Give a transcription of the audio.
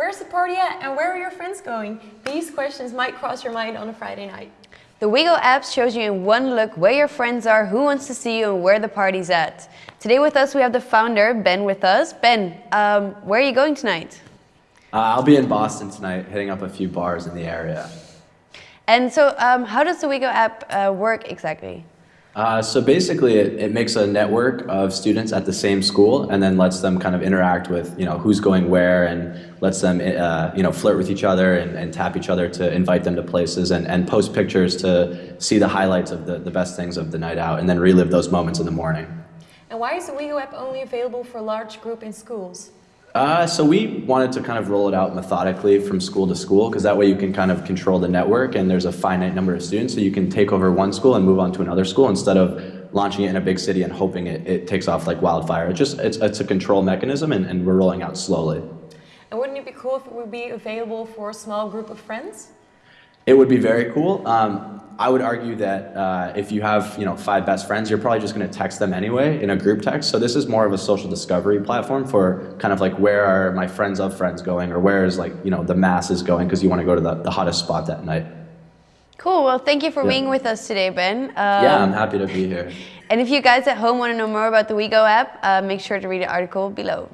Where's the party at and where are your friends going? These questions might cross your mind on a Friday night. The Wego app shows you in one look where your friends are, who wants to see you, and where the party's at. Today with us, we have the founder, Ben, with us. Ben, um, where are you going tonight? Uh, I'll be in Boston tonight, hitting up a few bars in the area. And so, um, how does the Wego app uh, work exactly? Uh, so basically, it, it makes a network of students at the same school, and then lets them kind of interact with you know who's going where, and lets them uh, you know flirt with each other and, and, tap each other to invite them to places, and, and post pictures to see the highlights of the, the best things of the night out, and then relive those moments in the morning. And why is the Wego app only available for large group in schools? Uh, so we wanted to kind of roll it out methodically from school to school because that way you can kind of control the network and there's a finite number of students so you can take over one school and move on to another school instead of launching it in a big city and hoping it, it takes off like wildfire. It just, it's, it's a control mechanism and, and we're rolling out slowly. And wouldn't it be cool if it would be available for a small group of friends? It would be very cool. Um, I would argue that uh, if you have you know five best friends, you're probably just going to text them anyway in a group text. So this is more of a social discovery platform for kind of like where are my friends of friends going, or where is like you know the masses going because you want to go to the, the hottest spot that night. Cool. Well, thank you for yeah. being with us today, Ben. Um, yeah, I'm happy to be here. And if you guys at home want to know more about the WeGo app, uh, make sure to read the article below.